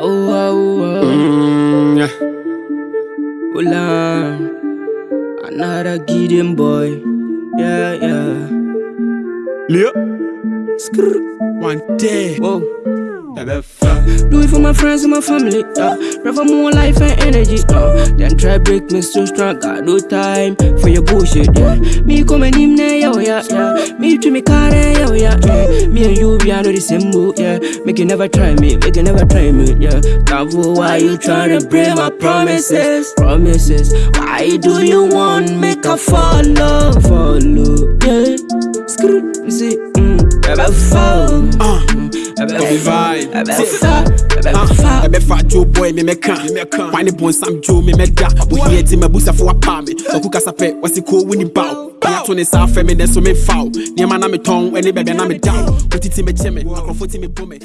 Oh, oh, oh. Mm, yeah. Hola. Another Gideon boy. Yeah, yeah. Leo. Skrr. One day. Whoa. Do it for my friends and my family. Uh, for more life and energy. Uh, then try break me so strong. Got no time for your bullshit. Yeah. Me come and him yeah, yeah, yeah. Me to me car, yeah, yeah, yeah. Me and you, we are not the same boat, yeah. Make you never try me, make you never try me, yeah. Bravo, why you trying to break my promises? Promises. Why do you want make a follow? Follow, yeah. Screw, you see, mm, ever fall. Uh. baby vibe. Ebe ah. eh, fa jo boy me meka Wine bonsam jo me meda Wo here ti me busa fo apa me. Oku kasa pe wasi ko wini bow Mia to ne sa fe me den so me foul Niema na me tong ene bebe na me down Kuti ti me cheme Akrofo ti me bome